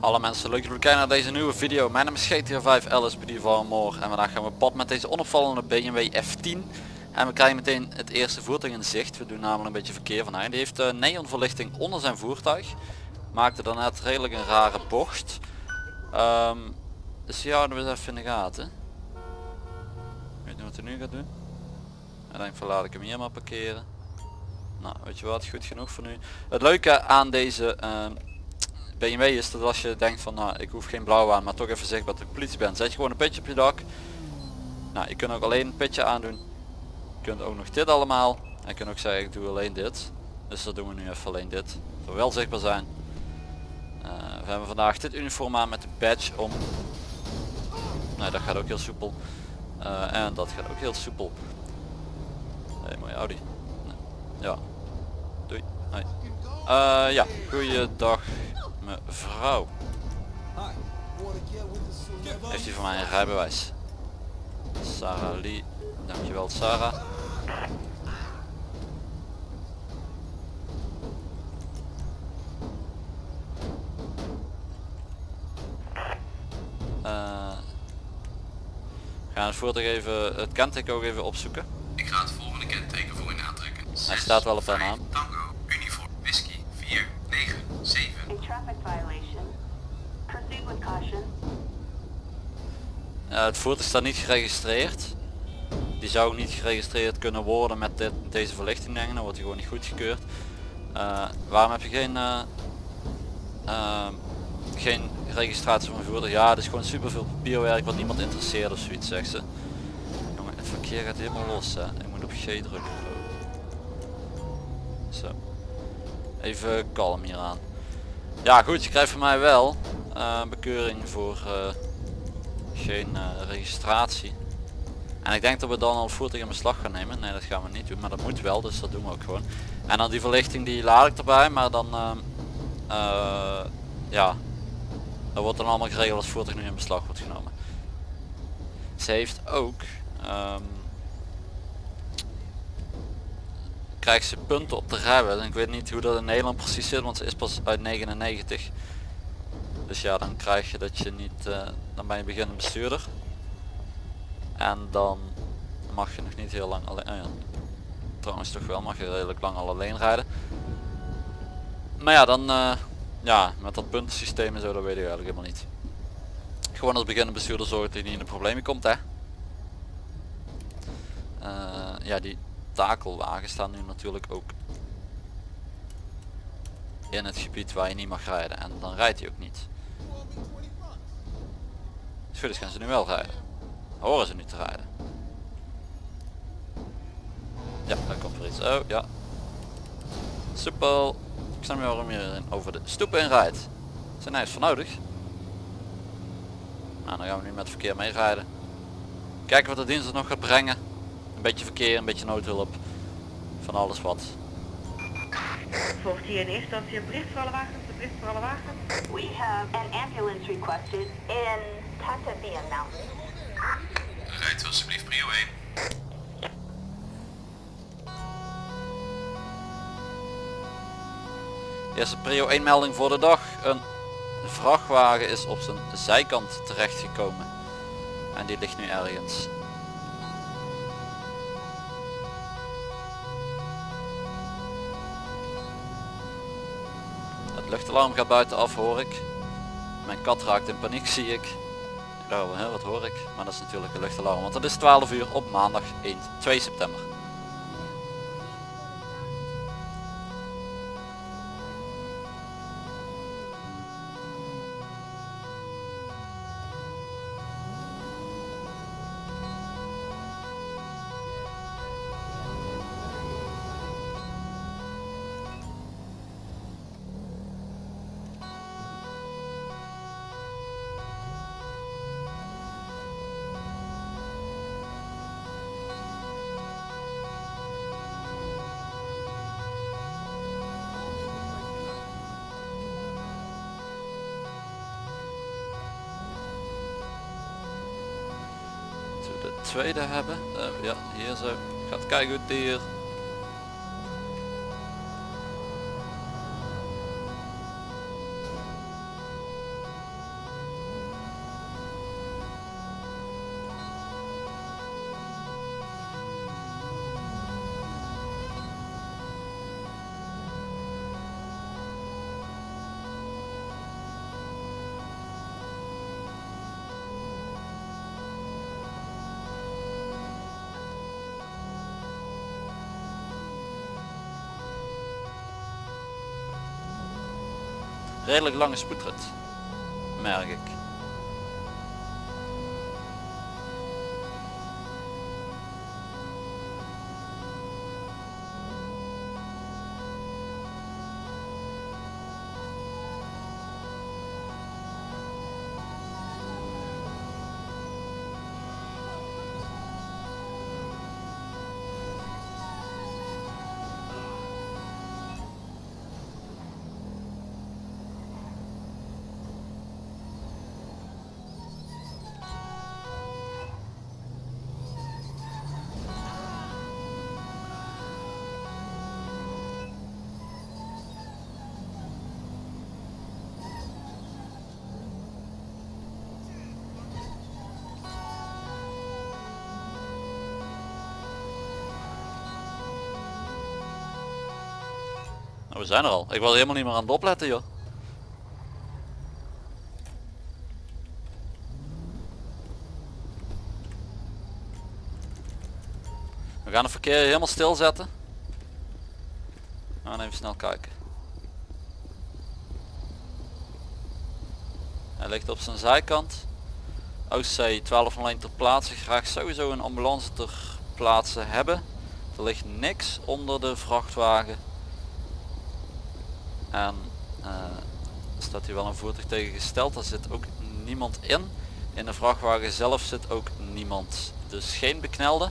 Hallo mensen, leuk dat jullie kijken naar deze nieuwe video. Mijn naam is GTA 5 LSPD van Moor en vandaag gaan we pad met deze onopvallende BMW F10. En we krijgen meteen het eerste voertuig in zicht. We doen namelijk een beetje verkeer van hij. Die heeft uh, neonverlichting onder zijn voertuig. Maakte daarnet redelijk een rare bocht. Ehm, dus die houden we eens even in de gaten. Weet je wat hij nu gaat doen? Ik denk van laat ik hem hier maar parkeren. Nou weet je wat, goed genoeg voor nu. Het leuke aan deze uh, BMW is dat als je denkt van nou ik hoef geen blauw aan maar toch even zichtbaar dat ik politie ben. Zet je gewoon een petje op je dak. Nou je kunt ook alleen een petje aandoen. Je kunt ook nog dit allemaal. En je kunt ook zeggen ik doe alleen dit. Dus dat doen we nu even alleen dit. Voor wel zichtbaar zijn. Uh, we hebben vandaag dit uniform aan met de badge om. Nou dat gaat ook heel soepel. Uh, en dat gaat ook heel soepel. Hey, mooie Audi. Nee. Ja. Doei. Hoi. Uh, ja, goeiedag mevrouw. Heeft u voor mij een rijbewijs? Sarah Lee. Dankjewel Sarah. Uh, gaan het voertuig even, het kenteken ook even opzoeken. Ik ga het volgende kenteken voor u aantrekken. Hij staat wel op haar naam. Uh, het voertuig staat niet geregistreerd. Die zou niet geregistreerd kunnen worden met dit, deze verlichting denk. Dan wordt hij gewoon niet goedgekeurd. Uh, waarom heb je geen, uh, geen registratie van voertuig? Ja, het is gewoon super veel papierwerk wat niemand interesseert of zoiets zegt ze. Jongen, het verkeer gaat helemaal los hè. Ik moet op G drukken. Zo. Even kalm hier aan. Ja goed, je krijgt van mij wel bekeuring voor geen uh, registratie. En ik denk dat we dan al voertuig in beslag gaan nemen. Nee dat gaan we niet doen, maar dat moet wel, dus dat doen we ook gewoon. En dan die verlichting die laat ik erbij, maar dan ja, dat wordt dan allemaal geregeld als voertuig nu in beslag wordt genomen. Ze heeft ook um, krijgt ze punten op de rijbewijs. Ik weet niet hoe dat in Nederland precies zit, want ze is pas uit 99. Dus ja, dan krijg je dat je niet, dan ben je beginnend bestuurder. En dan mag je nog niet heel lang alleen, ja. trouwens toch wel, mag je redelijk lang al alleen rijden. Maar ja, dan, uh, ja, met dat puntensysteem en zo, dat weet ik eigenlijk helemaal niet. Gewoon als beginnend bestuurder zorgt dat je niet in de problemen komt, hè. ja, die takelwagens staan nu natuurlijk ook in het gebied waar je niet mag rijden en dan rijdt hij ook niet. Dus goed, gaan ze nu wel rijden. Horen ze nu te rijden. Ja, daar komt er iets. Oh ja. Soepel. Ik snap niet waarom je over de stoepen in rijdt. Zijn nergens voor nodig. Nou, dan gaan we nu met verkeer mee rijden. Kijken wat de dienst nog gaat brengen. Een beetje verkeer, een beetje noodhulp. Van alles wat. Volgt hier in eerste instantie een bericht voor alle wagens? Een bericht voor alle wagens? We have an ambulance requested in Mountain. Rijdt alsjeblieft prio 1. Eerste prio 1 melding voor de dag. Een vrachtwagen is op zijn zijkant terechtgekomen. En die ligt nu ergens. luchtalarm gaat buiten af hoor ik. Mijn kat raakt in paniek zie ik. Oh, hè, wat hoor ik? Maar dat is natuurlijk een luchtalarm, want het is 12 uur op maandag 1, 2 september. Tweede hebben. Uh, ja, hier zo. Gaat kijken goed hier. Redelijk lange spoedrit. Merk ik. We zijn er al. Ik was helemaal niet meer aan het opletten joh. We gaan het verkeer helemaal stilzetten. Gaan even snel kijken. Hij ligt op zijn zijkant. OC 1201 ter plaatse. Graag sowieso een ambulance ter plaatse hebben. Er ligt niks onder de vrachtwagen. En eh, staat hier wel een voertuig tegengesteld. Daar zit ook niemand in. In de vrachtwagen zelf zit ook niemand. Dus geen beknelde.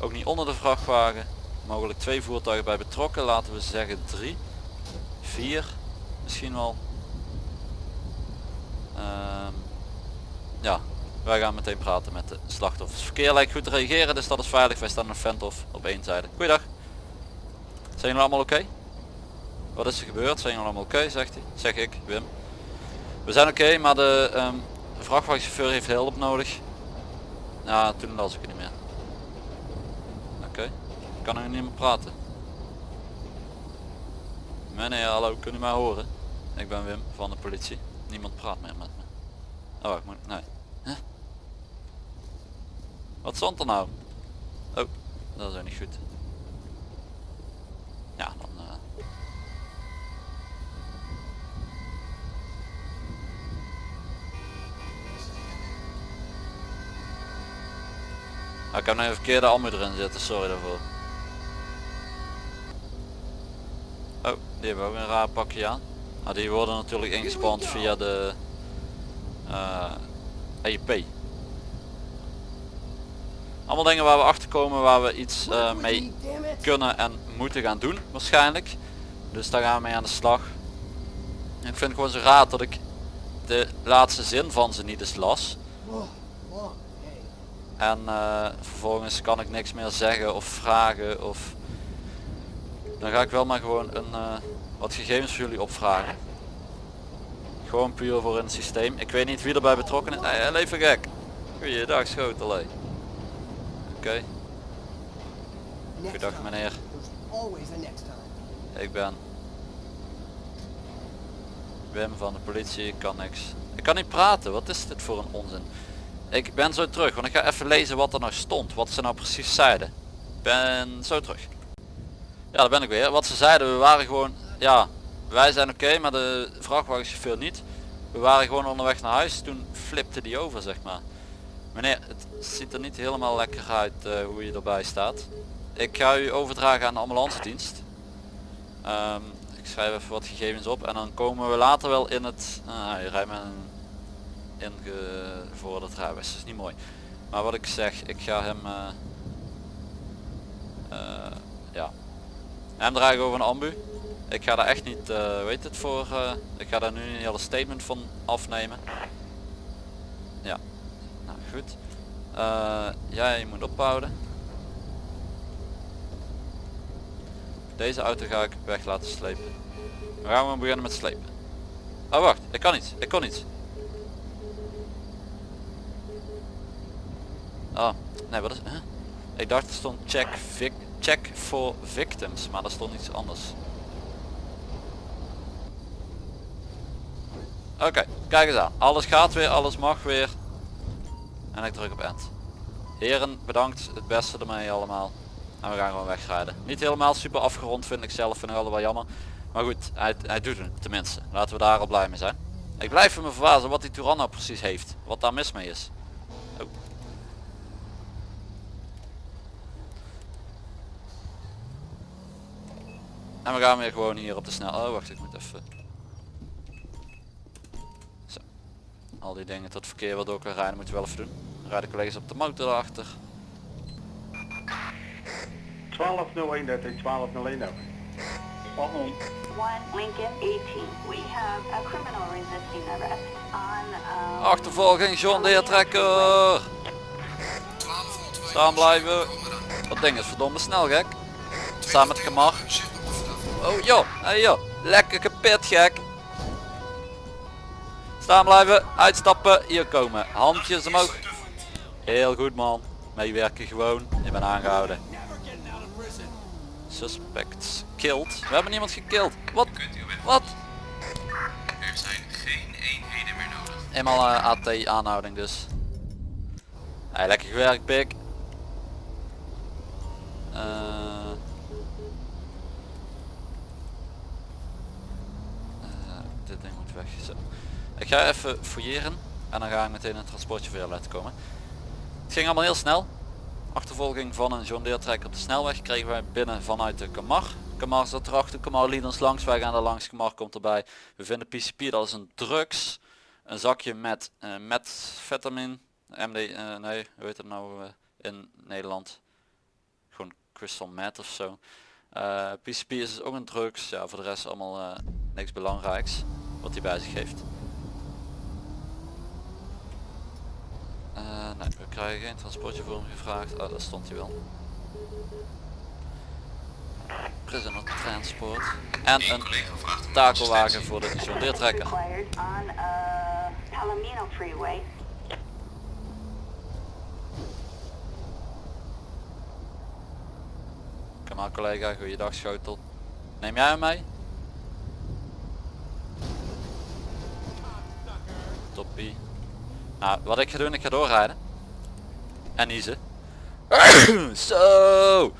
Ook niet onder de vrachtwagen. Mogelijk twee voertuigen bij betrokken. Laten we zeggen drie. Vier. Misschien wel. Ehm, ja, wij gaan meteen praten met de slachtoffers. Verkeer lijkt goed te reageren, dus dat is veilig. Wij staan een Ventof op één zijde. Goeiedag. Zijn jullie allemaal oké? Wat is er gebeurd? Zijn jullie allemaal oké, zegt hij. Zeg ik, Wim. We zijn oké, maar de ehm, vrachtwagenchauffeur heeft hulp nodig. Ja, toen las ik het niet meer. Oké. Ik kan er niet meer praten. Meneer, hallo, kun u mij horen? Ik ben Wim van de politie. Niemand praat meer met me. Oh, ik moet... Nee. Wat stond er nou? Oh, dat is ook niet goed. Ja. Ah, ik heb nog even verkeerde ammu erin zitten, sorry daarvoor. Oh, die hebben ook een raar pakje aan. Ah, die worden natuurlijk ingespand via de EIP. Allemaal dingen waar we achter komen waar we iets eh, mee kunnen en moeten gaan doen waarschijnlijk. Dus daar gaan we mee aan de slag. Ik vind het gewoon zo raar dat ik de laatste zin van ze niet eens las. En eh, vervolgens kan ik niks meer zeggen of vragen of dan ga ik wel maar gewoon een, eh, wat gegevens voor jullie opvragen. Gewoon puur voor het systeem. Ik weet niet wie erbij betrokken is. Nee, even gek. Goeiedag schotel. Oké, Goedendag, meneer. ik ben Wim van de politie. Ik kan niks. Ik kan niet praten. Wat is dit voor een onzin? Ik ben zo terug, want ik ga even lezen wat er nou stond. Wat ze nou precies zeiden. Ben zo terug. Ja, daar ben ik weer. Wat ze zeiden, we waren gewoon... Ja, wij zijn oké, maar de vrachtwagenchauffeur niet. We waren gewoon onderweg naar huis. Toen flipte die over, zeg maar. Meneer, het ziet er niet helemaal lekker uit eh, hoe je erbij staat. Ik ga u overdragen aan de ambulance dienst. Ehm, ik schrijf even wat gegevens op en dan komen we later wel in het... Ah, je rijdt met een ingevorderd rijbewijs. Dat is niet mooi. Maar wat ik zeg, ik ga hem... eh, eh, ja. Hem dragen over een ambu. Ik ga daar echt niet, eh weet het voor, eh, ik ga daar nu een hele statement van afnemen. Ja, nou goed. Eh, jij moet ophouden. Deze auto ga ik weg laten slepen. We gaan we beginnen met slepen. Oh wacht, ik kan niet, ik kon niet. Oh, nee wat is? Ik dacht er stond check, vic, check for victims, maar er stond iets anders. Oké, kijk eens aan. Alles gaat weer, alles mag weer. En ik druk op end. Heren, bedankt. Het beste ermee allemaal. En we gaan gewoon wegrijden. Niet helemaal super afgerond vind ik zelf, vind ik wel jammer. Maar goed, hij, hij doet het tenminste. Laten we daar al blij mee zijn. Ik blijf me verbazen wat die Touran nou precies heeft. Wat daar mis mee is. Oh. En we gaan weer gewoon hier op de snel. Oh wacht, ik moet even. Zo. Al die dingen tot verkeer wat ook kan rijden moet je wel even doen. Dan rijden collega's op de motor erachter. 1201, dat is 1201 over. One Lincoln 18. We have a criminal resisting arrest on, um... Achtervolging John Deere trekker. 1202. Staan blijven. Dat ding is verdomme snel gek. Samen met Kamar. Oh joh, hey joh. Lekker kapot gek. Staan blijven, uitstappen, hier komen. Handjes omhoog. Heel goed man. Meewerken gewoon. Je bent aangehouden. Suspects killed. We hebben niemand gekild. Wat? Wat? Er zijn geen eenheden meer nodig. Eenmaal eh, AT aanhouding dus. Hey, lekker gewerkt pik. Eh. Eh, dit ding moet weg. Zo. Ik ga even fouilleren en dan ga ik meteen een transportje voor jou laten komen. Het ging allemaal heel snel. Achtervolging van een John Deere trekker op de snelweg kregen wij binnen vanuit de Kamar. Kamar zat erachter, Kamar liet ons langs, wij gaan er langs, Kamar komt erbij. We vinden PCP, dat is een drugs. Een zakje met uh, metfetamin, MD, eh, nee, hoe heet het nou eh, in Nederland? Gewoon crystal meth of zo. Eh, PCP is ook een drugs, ja voor de rest allemaal eh, niks belangrijks wat hij bij zich heeft. Eh, nee, we krijgen geen transportje voor hem gevraagd. Oh, dat stond hij wel. Prisoner transport. En een takelwagen voor de John Deere trekker. required on, Palomino Freeway. Kom maar collega, goeiedag schotel. Neem jij hem mee? Toppie. Nou, wat ik ga doen, ik ga doorrijden. En niezen. Zo!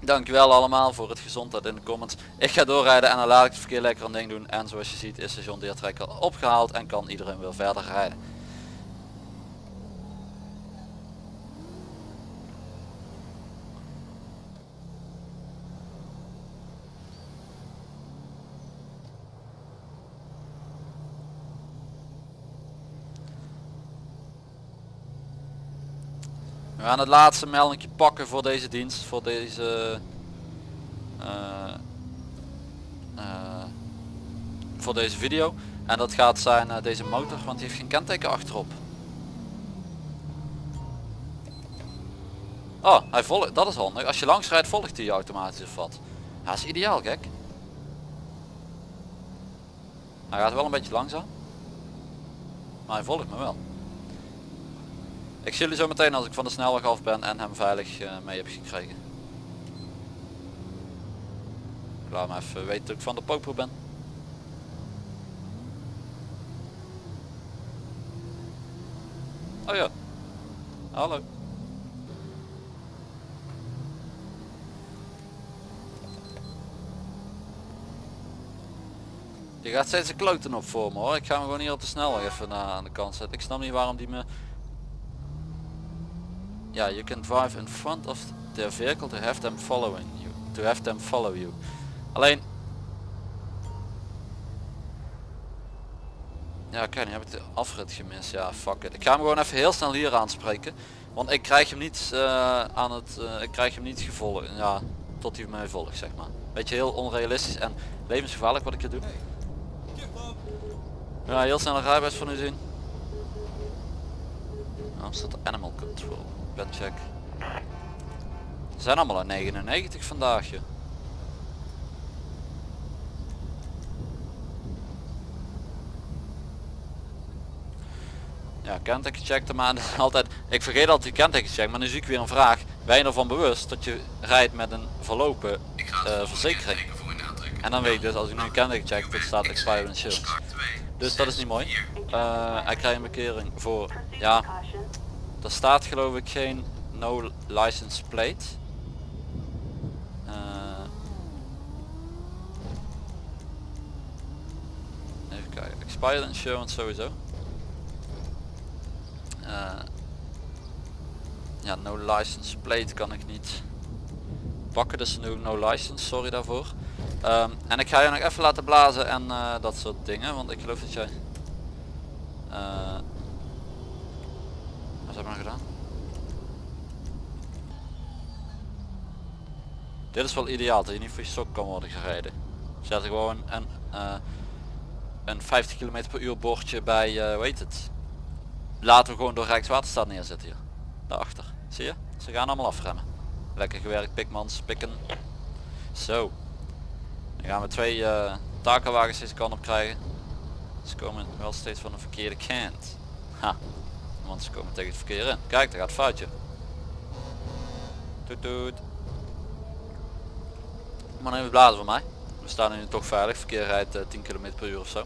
Dankjewel allemaal voor het gezondheid in de comments. Ik ga doorrijden en dan laat ik het verkeer lekker een ding doen. En zoals je ziet is de John trekker opgehaald en kan iedereen weer verder rijden. We gaan het laatste meldingje pakken voor deze dienst, voor deze eh, eh, voor deze video. En dat gaat zijn eh, deze motor, want die heeft geen kenteken achterop. Oh, hij volgt, dat is handig. Als je langs rijdt volgt hij automatisch of wat. Ja, is ideaal gek. Hij gaat wel een beetje langzaam. Maar hij volgt me wel. Ik zie jullie zo meteen als ik van de snelweg af ben en hem veilig eh, mee heb gekregen. Ik laat hem even weten dat ik van de popo ben. Oh ja. Hallo. Je gaat steeds een kloten op voor me hoor. Ik ga hem gewoon hier op de snelweg even naar aan de kant zetten. Ik snap niet waarom die me... Ja, you can drive in front of their vehicle to have them following you. To have them follow you. Alleen... Ja, kijk, nu heb ik de afrit gemist. Ja, fuck it. Ik ga hem gewoon even heel snel hier aanspreken. Want ik krijg hem niet eh, aan het... eh, ik krijg hem niet gevolgd. Ja, tot hij mij volgt, zeg maar. Beetje heel onrealistisch en levensgevaarlijk wat ik hier doe. Ja, heel snel een rijbewijs van u zien. Nou, staat animal control. Ben check. Ze zijn allemaal aan 99 vandaag. joh. Ja, kenteken checkte maar dat is altijd. Ik vergeet altijd die kenteken check, maar nu zie ik weer een vraag. Ben je ervan bewust dat je rijdt met een verlopen Ik eh, verzekering? En dan weet ik dus als ik nu een kenteken check, dat staat expired. Oscar 2, Dus dat is niet mooi. 4. Eh, hij krijgt een bekering voor, ja. Er staat geloof ik geen no license plate. Uh, even kijken, expired insurance sowieso. Eh, ja, no license plate kan ik niet pakken, dus nu no license, sorry daarvoor. Ehm, en ik ga je nog even laten blazen en eh, dat soort dingen, want ik geloof dat jij eh, hebben gedaan? Dit is wel ideaal, dat je niet voor je sok kan worden gereden. Zet gewoon een, eh, een 50 km per uur bordje bij, eh hoe heet het? Laten we gewoon door Rijkswaterstaat neerzetten hier. Daarachter. Zie je? Ze gaan allemaal afremmen. Lekker gewerkt pikmans, pikken. Zo. Dan gaan we twee eh takelwagens deze kant op krijgen. Ze komen wel steeds van de verkeerde kant. Ha. Want ze komen tegen het verkeer in. Kijk, daar gaat het foutje. Toet toet. Maar even blazen voor mij. We staan nu toch veilig. Verkeer rijdt eh, 10 km per uur of zo.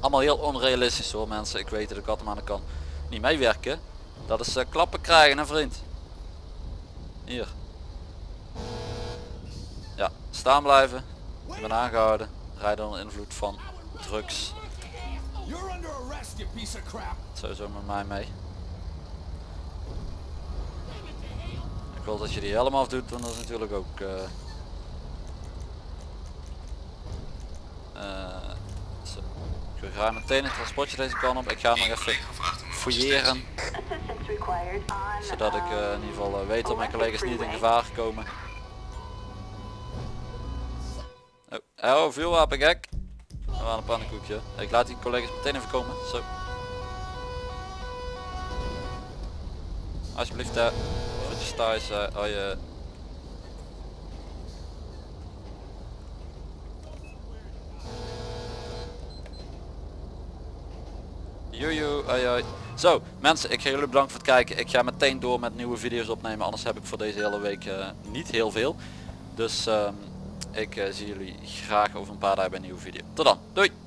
Allemaal heel onrealistisch hoor mensen. Ik weet dat ik altijd maar kan niet meewerken. Dat is eh, klappen krijgen hè vriend. Hier. Ja, staan blijven. Ik ben aangehouden. Rijden onder invloed van drugs. You're under arrest, you piece of crap. Sowieso met mij mee. Ik wil dat je die helemaal afdoet, want dat is natuurlijk ook... eh eh, zo. Ik ga meteen een transportje deze kant op. Ik ga nog even fouilleren, zodat ik eh, in ieder geval weet dat mijn collega's niet in gevaar komen. Oh, oh vuurwapen gek. We waren een pannenkoekje. Ik laat die collega's meteen even komen. Zo. Alsjeblieft daar. Voetjes thuis. eh, oh je. Hoi hoi. Zo, mensen, ik ga jullie bedanken voor het kijken. Ik ga meteen door met nieuwe video's opnemen, anders heb ik voor deze hele week eh, niet heel veel. Dus ehm, ik eh, zie jullie graag over een paar dagen bij een nieuwe video. Tot dan, doei!